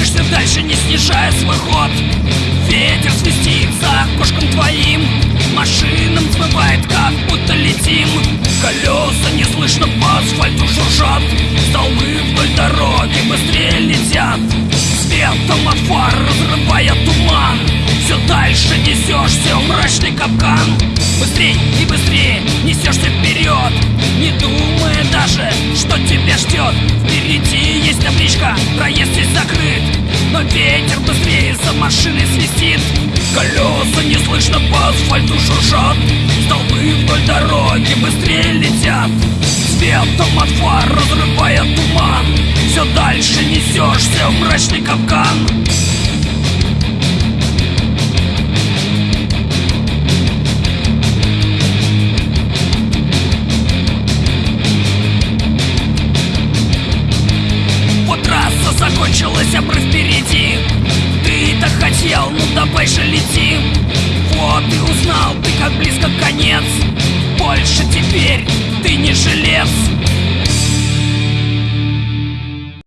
Несешься дальше, не снижая свой ход. Ветер свистит за окошком твоим. Машинам взмывает, как будто летим. Колеса неслышно по асфальту шуршат Столбы вдоль дороги быстрее летят. Светом от фар разрывая туман. Все дальше несешься в мрачный капкан. Быстрей и быстрее несешься вперед Не думая даже, что тебя ждет за машиной свистит. Колеса неслышно по асфальту шуршат Столбы вдоль дороги быстрее летят. Светом от фар разрывая туман. Все дальше несешься в мрачный капкан хотел, ну давай же лети Вот и узнал ты, как близко конец. Больше теперь ты не жилец